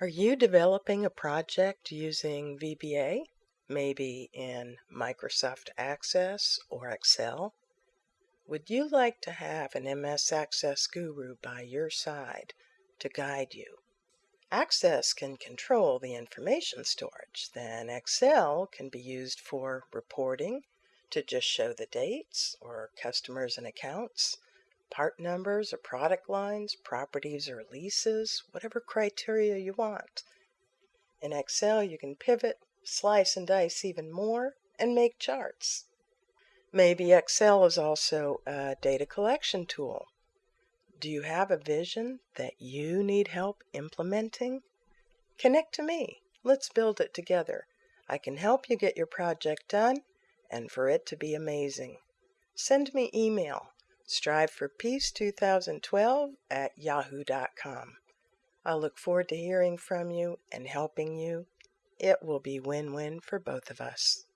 Are you developing a project using VBA, maybe in Microsoft Access or Excel? Would you like to have an MS Access guru by your side to guide you? Access can control the information storage, then Excel can be used for reporting to just show the dates or customers and accounts part numbers or product lines, properties or leases, whatever criteria you want. In Excel, you can pivot, slice and dice even more, and make charts. Maybe Excel is also a data collection tool. Do you have a vision that you need help implementing? Connect to me. Let's build it together. I can help you get your project done and for it to be amazing. Send me email striveforpeace2012 at yahoo.com. I look forward to hearing from you and helping you. It will be win win for both of us.